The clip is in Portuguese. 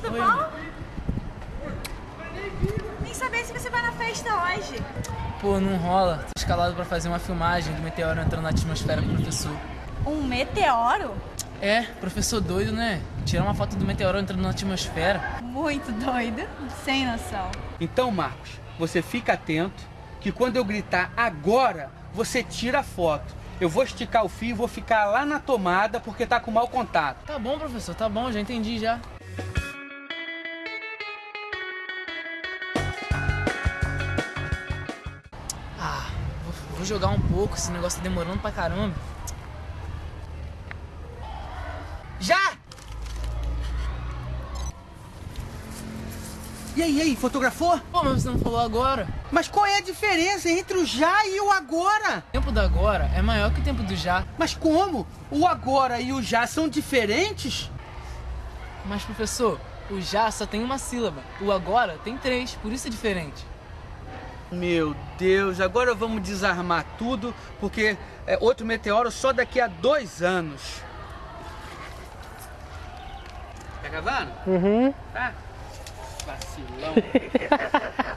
tudo Oi. bom? Nem saber se você vai na festa hoje. Pô, não rola. Tô escalado pra fazer uma filmagem do meteoro entrando na atmosfera com o professor. Um meteoro? É, professor doido, né? Tirar uma foto do meteoro entrando na atmosfera. Muito doido. Sem noção. Então, Marcos, você fica atento que quando eu gritar agora, você tira a foto. Eu vou esticar o fio e vou ficar lá na tomada porque tá com mau contato. Tá bom, professor, tá bom, já entendi já. Vou, jogar um pouco, esse negócio tá demorando pra caramba. Já! E aí, e aí, fotografou? Pô, mas você não falou agora. Mas qual é a diferença entre o já e o agora? O tempo do agora é maior que o tempo do já. Mas como? O agora e o já são diferentes? Mas, professor, o já só tem uma sílaba. O agora tem três, por isso é diferente. Meu Deus, agora vamos desarmar tudo, porque é outro meteoro só daqui a dois anos. Tá gravando? Uhum. Tá? Vacilão.